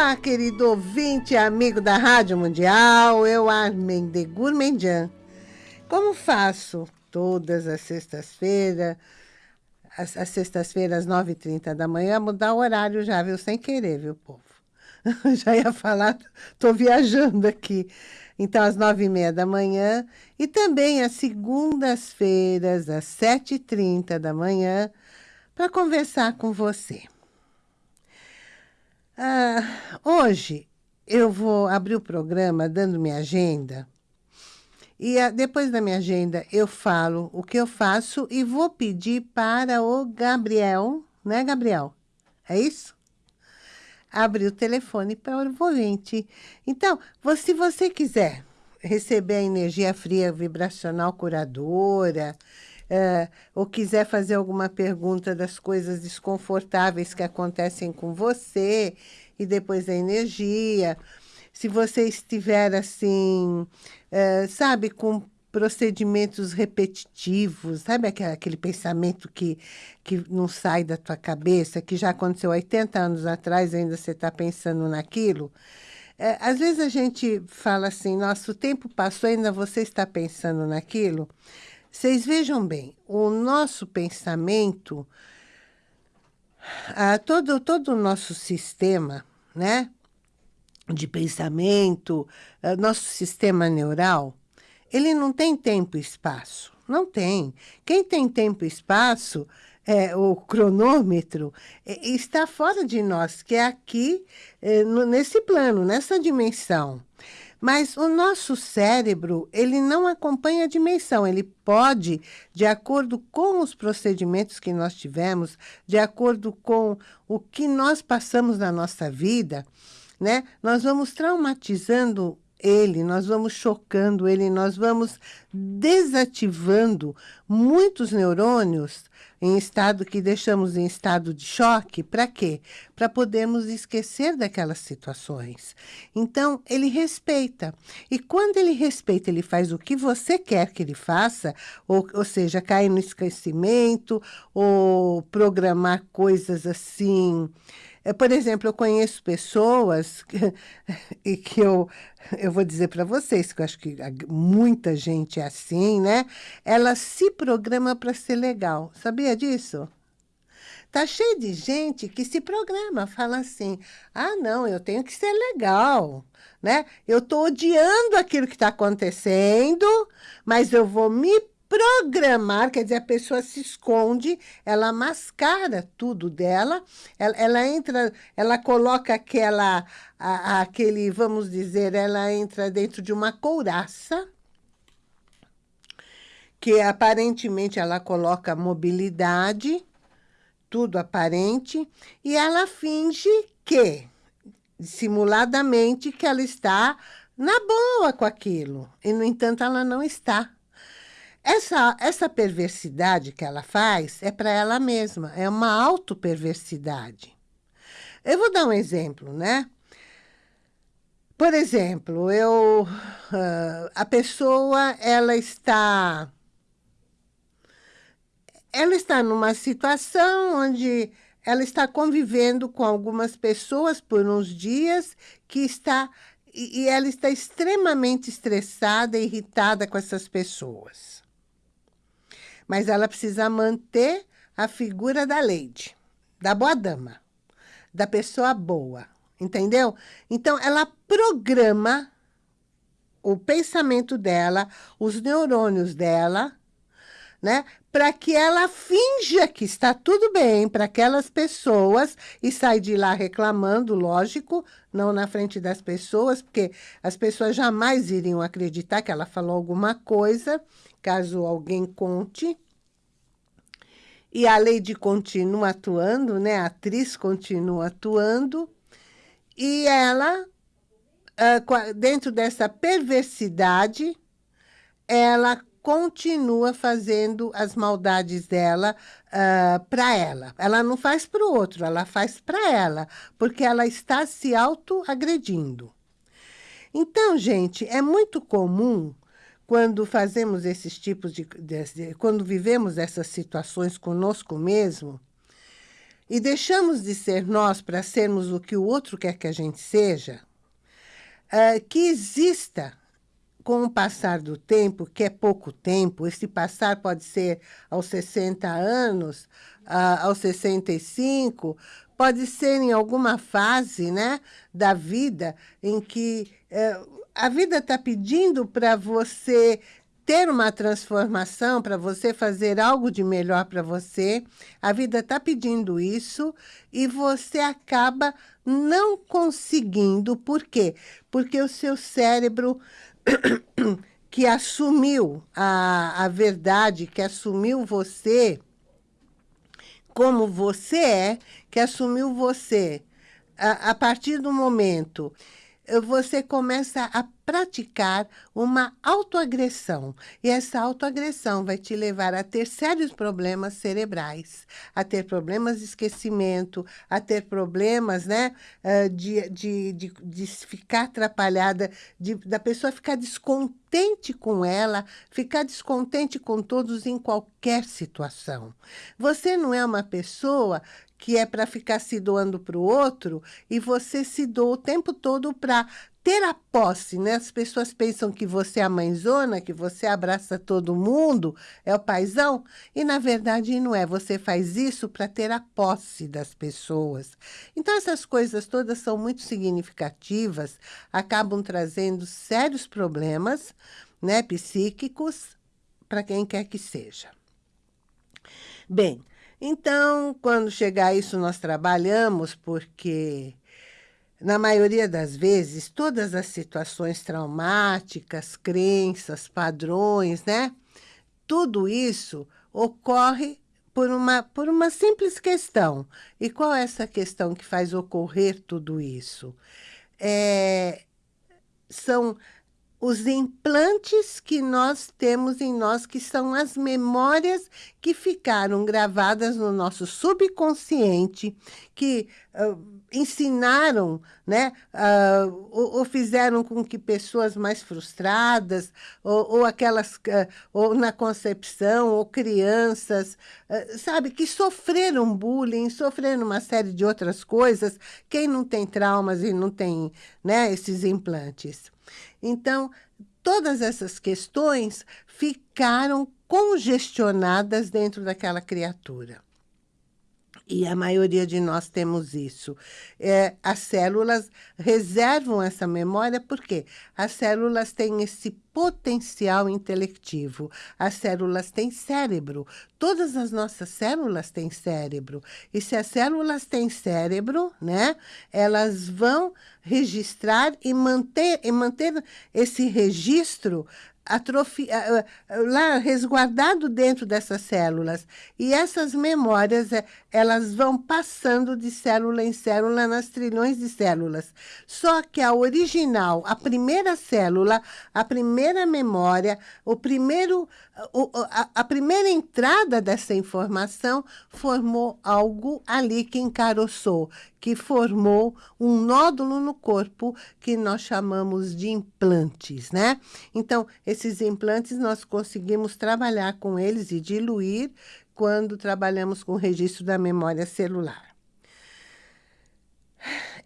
Olá, querido ouvinte, amigo da Rádio Mundial, eu, Armin de Gourmandian. Como faço todas as sextas-feiras, as, as sextas-feiras, 9h30 da manhã, mudar o horário já, viu? Sem querer, viu, povo? já ia falar, tô viajando aqui. Então, às nove e meia da manhã e também às segundas-feiras, às sete e trinta da manhã, para conversar com você. Ah, hoje eu vou abrir o programa dando minha agenda e a, depois da minha agenda eu falo o que eu faço e vou pedir para o Gabriel, né, Gabriel? É isso? abrir o telefone para o ouvinte. Então, se você quiser receber a energia fria vibracional curadora, é, ou quiser fazer alguma pergunta das coisas desconfortáveis que acontecem com você, e depois a energia, se você estiver assim, é, sabe, com procedimentos repetitivos, sabe aquele, aquele pensamento que, que não sai da tua cabeça, que já aconteceu 80 anos atrás, ainda você está pensando naquilo? É, às vezes a gente fala assim, nosso tempo passou, ainda você está pensando naquilo. Vocês vejam bem, o nosso pensamento, ah, todo, todo o nosso sistema, né, de pensamento, ah, nosso sistema neural, ele não tem tempo e espaço. Não tem. Quem tem tempo e espaço, é, o cronômetro, é, está fora de nós, que é aqui, é, no, nesse plano, nessa dimensão. Mas o nosso cérebro, ele não acompanha a dimensão. Ele pode, de acordo com os procedimentos que nós tivemos, de acordo com o que nós passamos na nossa vida, né? Nós vamos traumatizando ele, nós vamos chocando ele, nós vamos desativando muitos neurônios em estado que deixamos em estado de choque, para quê? Para podermos esquecer daquelas situações. Então, ele respeita. E quando ele respeita, ele faz o que você quer que ele faça, ou, ou seja, cair no esquecimento, ou programar coisas assim por exemplo, eu conheço pessoas que, e que eu, eu vou dizer para vocês, que eu acho que muita gente é assim, né? Ela se programa para ser legal. Sabia disso? Tá cheio de gente que se programa, fala assim, ah, não, eu tenho que ser legal, né? Eu tô odiando aquilo que está acontecendo, mas eu vou me programar, quer dizer, a pessoa se esconde, ela mascara tudo dela, ela, ela entra, ela coloca aquela, a, aquele, vamos dizer, ela entra dentro de uma couraça, que aparentemente ela coloca mobilidade, tudo aparente, e ela finge que, simuladamente, que ela está na boa com aquilo. E, no entanto, ela não está. Essa, essa perversidade que ela faz é para ela mesma, é uma autoperversidade. Eu vou dar um exemplo, né? Por exemplo, eu, uh, a pessoa, ela está, ela está numa situação onde ela está convivendo com algumas pessoas por uns dias que está, e, e ela está extremamente estressada irritada com essas pessoas mas ela precisa manter a figura da lady, da boa dama, da pessoa boa, entendeu? Então, ela programa o pensamento dela, os neurônios dela, né? Para que ela finja que está tudo bem para aquelas pessoas e sai de lá reclamando, lógico, não na frente das pessoas, porque as pessoas jamais iriam acreditar que ela falou alguma coisa caso alguém conte. E a Lady continua atuando, né? A atriz continua atuando. E ela, ah, dentro dessa perversidade, ela continua fazendo as maldades dela uh, ah, para ela. Ela não faz para o outro, ela faz para ela, porque ela está se autoagredindo. Então, gente, é muito comum quando fazemos esses tipos de, de, de, quando vivemos essas situações conosco mesmo, e deixamos de ser nós para sermos o que o outro quer que a gente seja, uh, que exista com o passar do tempo, que é pouco tempo, esse passar pode ser aos 60 anos, uh, aos 65, pode ser em alguma fase né, da vida em que uh, a vida está pedindo para você ter uma transformação, para você fazer algo de melhor para você. A vida está pedindo isso e você acaba não conseguindo. Por quê? Porque o seu cérebro que assumiu a, a verdade, que assumiu você como você é, que assumiu você. A, a partir do momento você começa a praticar uma autoagressão. E essa autoagressão vai te levar a ter sérios problemas cerebrais, a ter problemas de esquecimento, a ter problemas né, de, de, de, de ficar atrapalhada, de, da pessoa ficar descontente com ela, ficar descontente com todos em qualquer situação. Você não é uma pessoa que é para ficar se doando para o outro, e você se doa o tempo todo para ter a posse, né? As pessoas pensam que você é a mãezona, que você abraça todo mundo, é o paizão, e na verdade não é. Você faz isso para ter a posse das pessoas. Então essas coisas todas são muito significativas, acabam trazendo sérios problemas, né, psíquicos para quem quer que seja. Bem, então, quando chegar isso, nós trabalhamos, porque, na maioria das vezes, todas as situações traumáticas, crenças, padrões, né? Tudo isso ocorre por uma, por uma simples questão. E qual é essa questão que faz ocorrer tudo isso? É, são os implantes que nós temos em nós, que são as memórias que ficaram gravadas no nosso subconsciente, que uh, ensinaram, né, uh, ou, ou, fizeram com que pessoas mais frustradas, ou, ou aquelas, uh, ou na concepção, ou crianças, sabe, que sofreram bullying, sofreram uma série de outras coisas, quem não tem traumas e não tem, né, esses implantes. Então, todas essas questões ficaram congestionadas dentro daquela criatura. E a maioria de nós temos isso. É, as células reservam essa memória porque as células têm esse potencial intelectivo. As células têm cérebro. Todas as nossas células têm cérebro. E se as células têm cérebro, né, elas vão registrar e manter, e manter esse registro atrofi, lá resguardado dentro dessas células. E essas memórias, é, elas vão passando de célula em célula nas trilhões de células. Só que a original, a primeira célula, a primeira memória, o primeiro, a, a primeira entrada dessa informação formou algo ali que encaroçou, que formou um nódulo no corpo que nós chamamos de implantes, né? Então, esses implantes nós conseguimos trabalhar com eles e diluir quando trabalhamos com o registro da memória celular.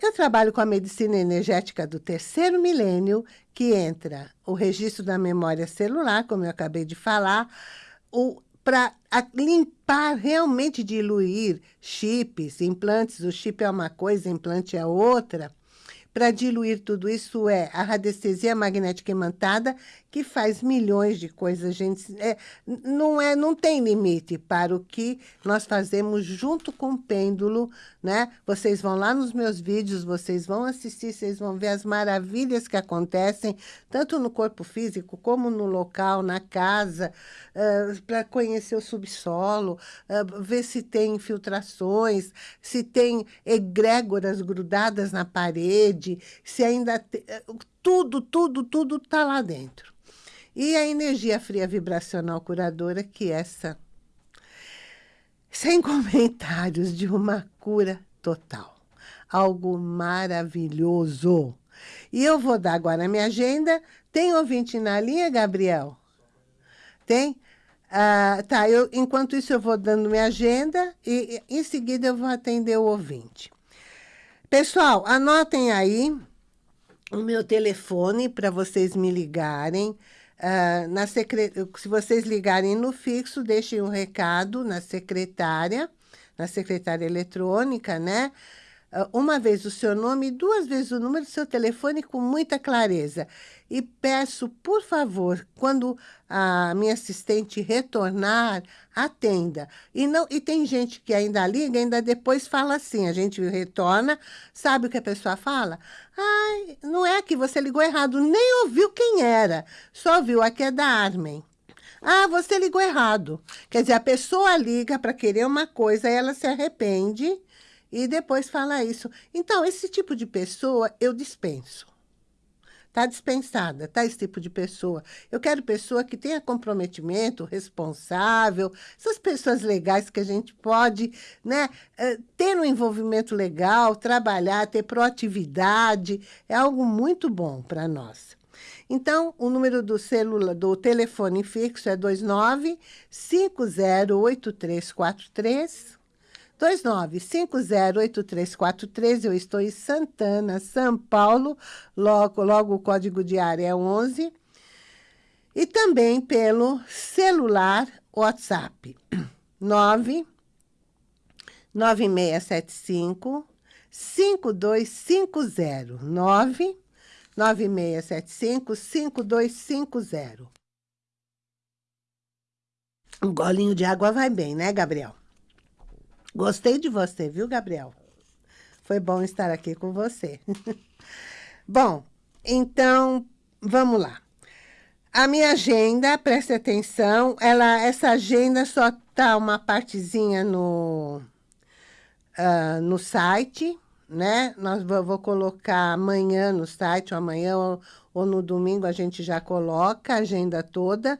Eu trabalho com a medicina energética do terceiro milênio, que entra o registro da memória celular, como eu acabei de falar, para limpar, realmente diluir chips, implantes. O chip é uma coisa, implante é outra. Para diluir tudo isso é a radiestesia magnética imantada, que faz milhões de coisas, gente. É, não, é, não tem limite para o que nós fazemos junto com o pêndulo, né? Vocês vão lá nos meus vídeos, vocês vão assistir, vocês vão ver as maravilhas que acontecem, tanto no corpo físico, como no local, na casa, uh, para conhecer o subsolo, uh, ver se tem infiltrações, se tem egrégoras grudadas na parede, se ainda... Te, uh, tudo, tudo, tudo está lá dentro. E a energia fria vibracional curadora, que essa, sem comentários, de uma cura total. Algo maravilhoso. E eu vou dar agora a minha agenda. Tem ouvinte na linha, Gabriel? Tem? Ah, tá, eu, enquanto isso eu vou dando minha agenda e em seguida eu vou atender o ouvinte. Pessoal, anotem aí o meu telefone para vocês me ligarem. Uh, na secre... Se vocês ligarem no fixo, deixem um recado na secretária, na secretária eletrônica, né? Ah, uma vez o seu nome e duas vezes o número do seu telefone com muita clareza. E peço, por favor, quando a minha assistente retornar, atenda. E, não, e tem gente que ainda liga, ainda depois fala assim, a gente retorna, sabe o que a pessoa fala? Ai, não é que você ligou errado, nem ouviu quem era, só viu aqui é da Armen. Ah, você ligou errado. Quer dizer, a pessoa liga para querer uma coisa, ela se arrepende e depois fala isso. Então, esse tipo de pessoa eu dispenso. Está dispensada, tá? Esse tipo de pessoa. Eu quero pessoa que tenha comprometimento, responsável, essas pessoas legais que a gente pode né, eh, ter um envolvimento legal, trabalhar, ter proatividade, é algo muito bom para nós. Então, o número do celular, do telefone fixo é 29 508343 29508343, eu estou em Santana, São Paulo, logo, logo o código de área é 11. E também pelo celular WhatsApp, 9 9675 5250 9 9675 5250. Um golinho de água vai bem, né, Gabriel? Gostei de você, viu, Gabriel? Foi bom estar aqui com você. bom, então, vamos lá. A minha agenda, preste atenção, ela, essa agenda só tá uma partezinha no, uh, no site, né? Nós vou, vou, colocar amanhã no site, ou amanhã ou, ou no domingo a gente já coloca a agenda toda,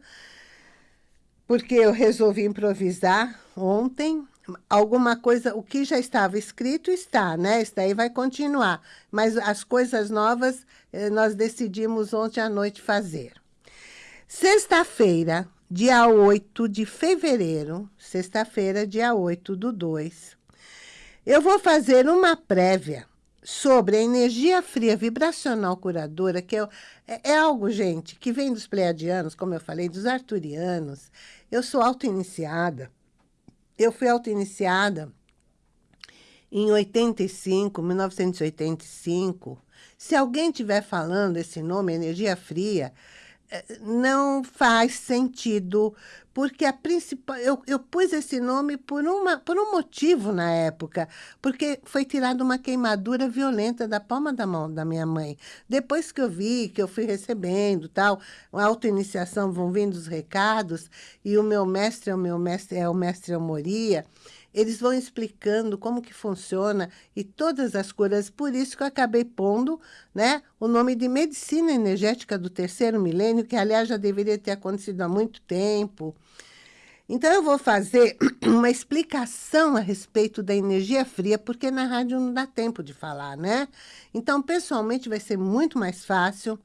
porque eu resolvi improvisar ontem, alguma coisa, o que já estava escrito está, né? Isso daí vai continuar. Mas as coisas novas eh, nós decidimos ontem à noite fazer. Sexta-feira, dia 8 de fevereiro, sexta-feira, dia 8 do 2, eu vou fazer uma prévia sobre a energia fria vibracional curadora, que é, é, algo, gente, que vem dos pleiadianos, como eu falei, dos arturianos. Eu sou auto-iniciada, eu fui auto-iniciada em 85, 1985. Se alguém estiver falando esse nome, energia fria, não faz sentido, porque a principal, eu, eu pus esse nome por, uma, por um motivo na época, porque foi tirada uma queimadura violenta da palma da mão da minha mãe. Depois que eu vi, que eu fui recebendo, tal, a autoiniciação, vão vindo os recados, e o meu mestre é o meu mestre, é o mestre Amoria, eles vão explicando como que funciona e todas as curas. Por isso que eu acabei pondo né, o nome de medicina energética do terceiro milênio, que aliás já deveria ter acontecido há muito tempo. Então, eu vou fazer uma explicação a respeito da energia fria, porque na rádio não dá tempo de falar, né? Então, pessoalmente, vai ser muito mais fácil.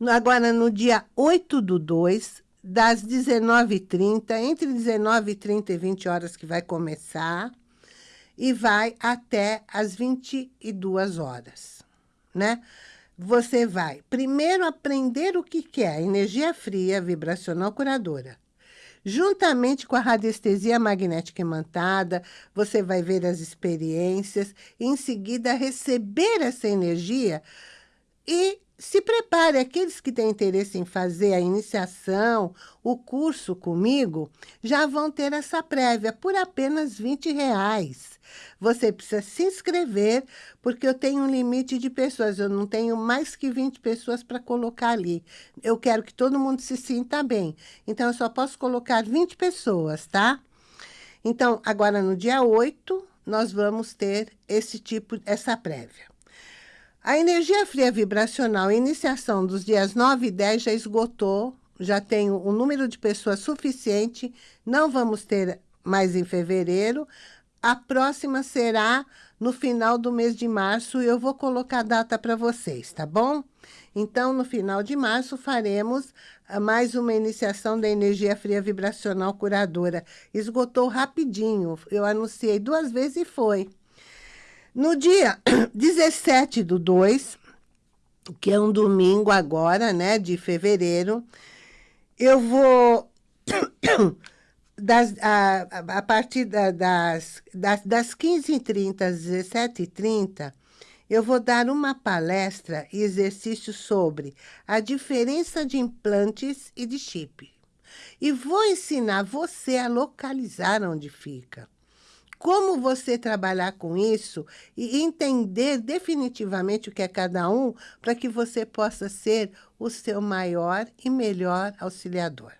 Agora, no dia 8 do 2, das 19h30, entre 19h30 e 20 horas que vai começar, e vai até as 22 horas, né? Você vai primeiro aprender o que, é energia fria vibracional curadora. Juntamente com a radiestesia magnética imantada, você vai ver as experiências em seguida, receber essa energia e se prepare, aqueles que têm interesse em fazer a iniciação, o curso comigo, já vão ter essa prévia por apenas 20 reais. Você precisa se inscrever, porque eu tenho um limite de pessoas, eu não tenho mais que 20 pessoas para colocar ali. Eu quero que todo mundo se sinta bem, então eu só posso colocar 20 pessoas, tá? Então, agora no dia 8, nós vamos ter esse tipo, essa prévia. A energia fria vibracional, iniciação dos dias 9 e 10 já esgotou, já tenho um número de pessoas suficiente, não vamos ter mais em fevereiro. A próxima será no final do mês de março, eu vou colocar a data para vocês, tá bom? Então, no final de março, faremos ah, mais uma iniciação da energia fria vibracional curadora. Esgotou rapidinho, eu anunciei duas vezes e foi. No dia 17 do 2, que é um domingo agora, né, de fevereiro, eu vou das, a, a partir da, das, das, das 15h30 às 17h30, eu vou dar uma palestra e exercício sobre a diferença de implantes e de chip. E vou ensinar você a localizar onde fica. Como você trabalhar com isso e entender definitivamente o que é cada um para que você possa ser o seu maior e melhor auxiliador.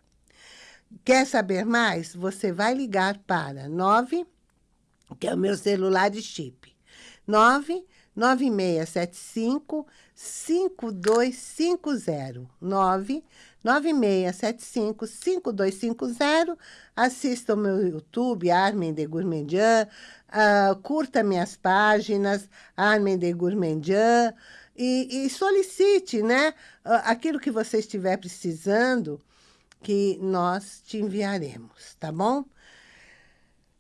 Quer saber mais? Você vai ligar para 9, que é o meu celular de chip, 9 9675 5250 9 9675 5250 Assista o meu YouTube, Armin de Gourmandian, uh, curta minhas páginas, Armin de Gourmandian, e, e solicite né, uh, aquilo que você estiver precisando, que nós te enviaremos, tá bom?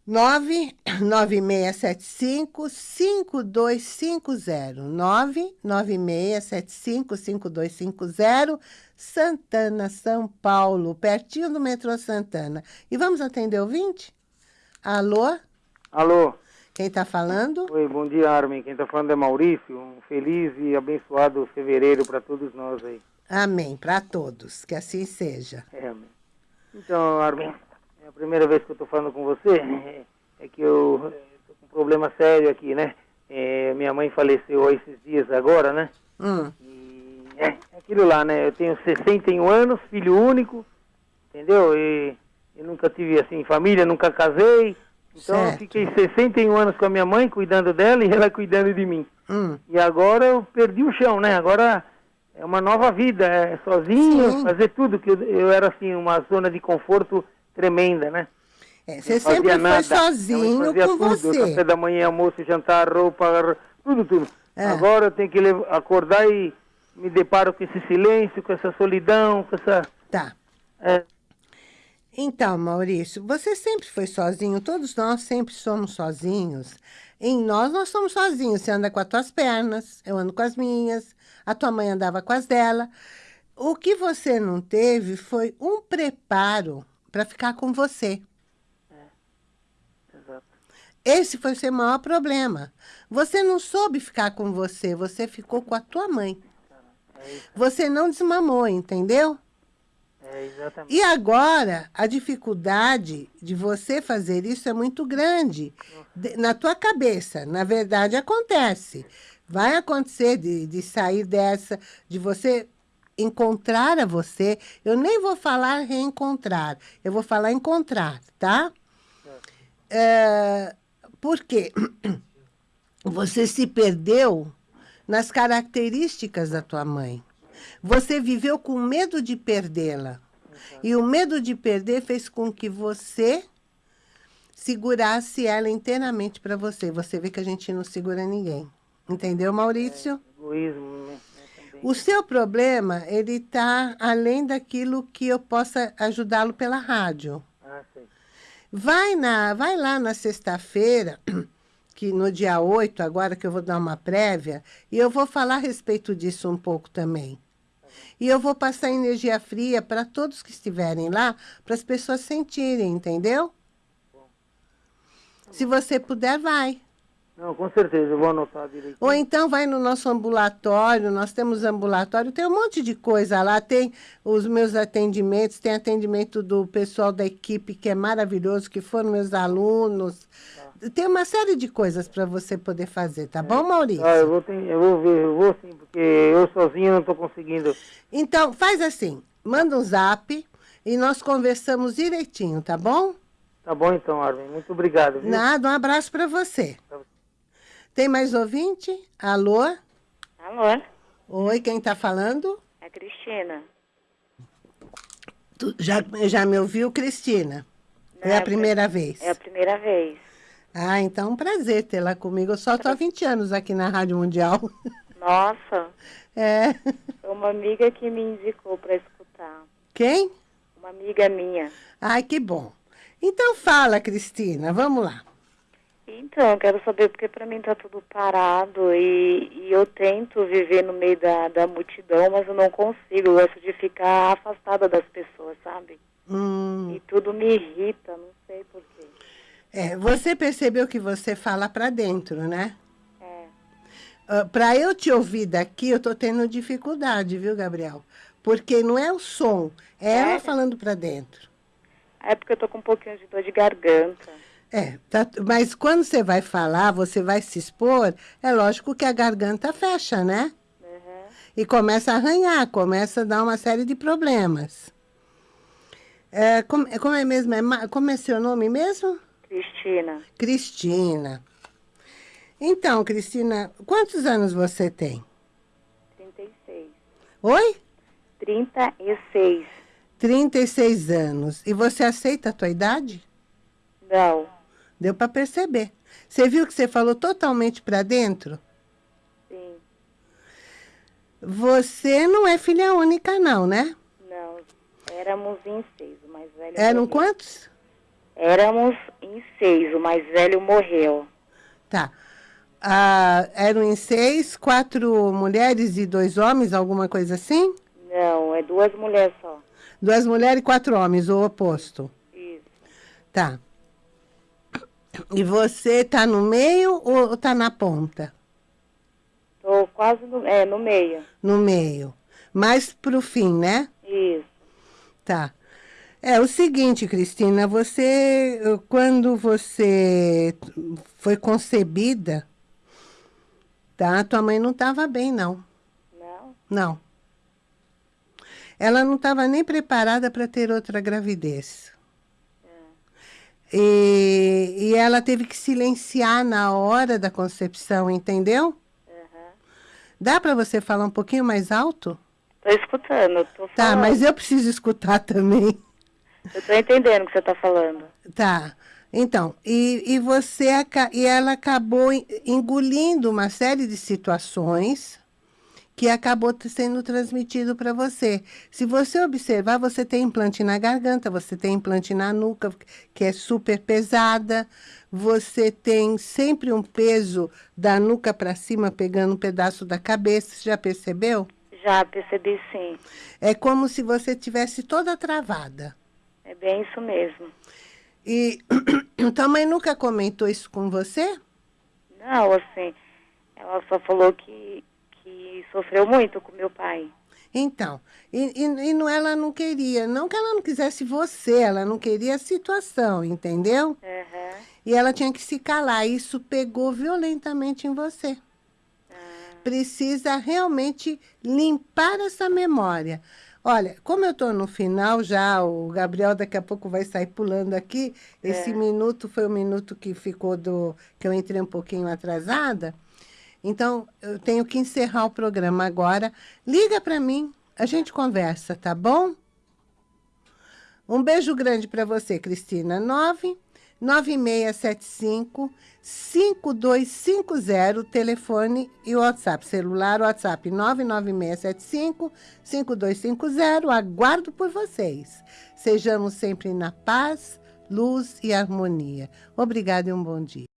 99675-5250. 99675-5250. Santana, São Paulo, pertinho do metrô Santana. E vamos atender o 20? Alô? Alô? Quem está falando? Oi, bom dia, Armin. Quem está falando é Maurício. Um feliz e abençoado fevereiro para todos nós aí. Amém, para todos. Que assim seja. É, amém. Então, Armin, é a primeira vez que eu estou falando com você. É, é que eu estou com um problema sério aqui, né? É, minha mãe faleceu esses dias agora, né? Hum. E é aquilo lá, né? Eu tenho 61 anos, filho único, entendeu? E, e nunca tive, assim, família, nunca casei. Então, certo. eu fiquei 61 anos com a minha mãe, cuidando dela e ela cuidando de mim. Hum. E agora eu perdi o chão, né? Agora é uma nova vida, é sozinho, Sim. fazer tudo, que eu, eu, era assim, uma zona de conforto tremenda, né? É, você sempre foi nada. sozinho com tudo, você. Café da manhã, almoço, jantar, roupa, tudo, tudo. É. Agora eu tenho que acordar e me deparo com esse silêncio, com essa solidão, com essa... Tá. É. Então, Maurício, você sempre foi sozinho, todos nós sempre somos sozinhos. Em nós, nós somos sozinhos. Você anda com as tuas pernas, eu ando com as minhas, a tua mãe andava com as dela. O que você não teve foi um preparo para ficar com você. É, exato. Esse foi o seu maior problema. Você não soube ficar com você, você ficou com a tua mãe. É você não desmamou, entendeu? É, exatamente. E agora, a dificuldade de você fazer isso é muito grande. na tua cabeça, na verdade, acontece. Vai acontecer de, de sair dessa, de você encontrar a você. Eu nem vou falar reencontrar, eu vou falar encontrar, tá? É, porque você se perdeu nas características da tua mãe. Você viveu com medo de perdê-la. E o medo de perder fez com que você segurasse ela inteiramente para você. Você vê que a gente não segura ninguém. Entendeu, Maurício? É, egoísmo, né? O seu problema, ele está além daquilo que eu possa ajudá-lo pela rádio. Ah, sim. Vai, na, vai lá na sexta-feira, que no dia 8, agora que eu vou dar uma prévia, e eu vou falar a respeito disso um pouco também. E eu vou passar energia fria para todos que estiverem lá, para as pessoas sentirem, entendeu? Se você puder, vai. Não, com certeza, eu vou anotar direitinho. Ou então vai no nosso ambulatório, nós temos ambulatório, tem um monte de coisa lá, tem os meus atendimentos, tem atendimento do pessoal da equipe, que é maravilhoso, que foram meus alunos. Tá. Tem uma série de coisas para você poder fazer, tá é. bom, Maurício? Ah, eu vou, ter, eu vou ver, eu vou sim, porque eu sozinho não estou conseguindo. Então, faz assim, manda um zap e nós conversamos direitinho, tá bom? Tá bom então, Armin, muito obrigado. Viu? Nada, um abraço para você. Pra você. Tem mais ouvinte? Alô? Alô? Oi, quem está falando? É Cristina. Tu já, já me ouviu, Cristina? Não, é a primeira vez? É a primeira vez. Ah, então é um prazer tê-la comigo. Eu só estou há 20 anos aqui na Rádio Mundial. Nossa. É. Uma amiga que me indicou para escutar. Quem? Uma amiga minha. Ai, que bom. Então fala, Cristina, vamos lá. Então, eu quero saber porque para mim tá tudo parado e, e, eu tento viver no meio da, da multidão, mas eu não consigo. Eu gosto de ficar afastada das pessoas, sabe? Hum. E tudo me irrita, não sei porquê. É, você percebeu que você fala para dentro, né? É. Uh, para eu te ouvir daqui, eu tô tendo dificuldade, viu, Gabriel? Porque não é o som, é, é. ela falando para dentro. É porque eu tô com um pouquinho de dor de garganta. É, tá, mas quando você vai falar, você vai se expor, é lógico que a garganta fecha, né? Uhum. E começa a arranhar, começa a dar uma série de problemas. É, como, como é mesmo? É, como é seu nome mesmo? Cristina. Cristina. Então, Cristina, quantos anos você tem? 36. Oi? 36. 36 anos. E você aceita a tua idade? Não. Deu para perceber. Você viu que você falou totalmente para dentro? Sim. Você não é filha única, não, né? Não. Éramos em seis, o mais velho Eram morreu. quantos? Éramos em seis, o mais velho morreu. Tá. Ah, eram em seis, quatro mulheres e dois homens, alguma coisa assim? Não, é duas mulheres só. Duas mulheres e quatro homens, o oposto. Isso. Tá. E você tá no meio ou tá na ponta? Tô quase no, é, no meio. No meio. Mais pro fim, né? Isso. Tá. É o seguinte, Cristina, você, quando você foi concebida, tá? Tua mãe não estava bem, não. Não? Não. Ela não estava nem preparada para ter outra gravidez. E, e ela teve que silenciar na hora da concepção, entendeu? Uhum. Dá para você falar um pouquinho mais alto? Tô escutando, tô falando. Tá, mas eu preciso escutar também. Eu tô entendendo o que você tá falando. Tá. Então, e, e você e ela acabou engolindo uma série de situações que acabou sendo transmitido para você. Se você observar, você tem implante na garganta, você tem implante na nuca, que é super pesada, você tem sempre um peso da nuca para cima, pegando um pedaço da cabeça, já percebeu? Já percebi, sim. É como se você tivesse toda travada. É bem isso mesmo. E tua mãe nunca comentou isso com você? Não, assim, ela só falou que que sofreu muito com meu pai. Então, e, e, e não, ela não queria, não que ela não quisesse você, ela não queria a situação, entendeu? Uhum. E ela tinha que se calar, isso pegou violentamente em você. Uhum. Precisa realmente limpar essa memória. Olha, como eu estou no final já, o Gabriel daqui a pouco vai sair pulando aqui, esse é. minuto foi o minuto que ficou do... que eu entrei um pouquinho atrasada, então, eu tenho que encerrar o programa agora. Liga para mim, a gente conversa, tá bom? Um beijo grande para você, Cristina. 9 9675 5250, telefone e WhatsApp. Celular, WhatsApp 99675 5250. Aguardo por vocês. Sejamos sempre na paz, luz e harmonia. Obrigada e um bom dia.